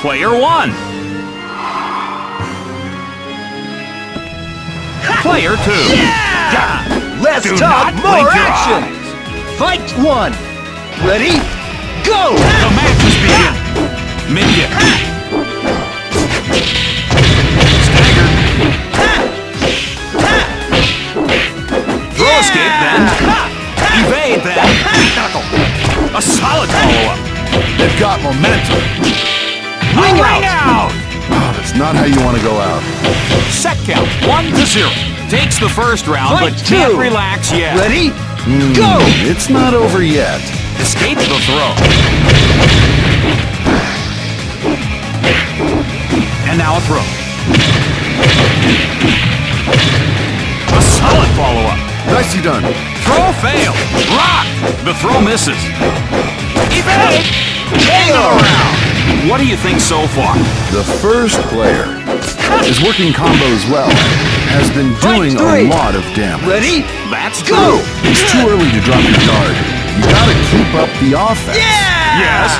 Player one. Player two. Yeah. Let's Do talk more action! Fight one! Ready? Go! The match is begin. Mid-kick. Stagger. Throw escape then. Evade then. Knuckle. A solid follow-up. They've got momentum. Ring out. Oh, that's not how you want to go out. Set count, one to zero. Takes the first round, Fight but can't relax yet. Ready? Hmm, Go! It's not over yet. Escape the throw. And now a throw. A solid follow-up. Nicely done. Throw failed. Rock. The throw misses. What do you think so far? The first player is working combos well. Has been doing a lot of damage. Ready? That's Go! true. It's too early to drop your guard. You gotta keep up the offense. Yeah! Yes.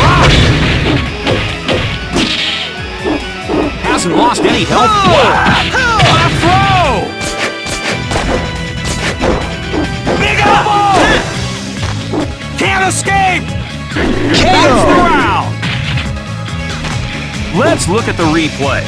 Rock. Hasn't lost any health. Escape! KO! Let's look at the replay.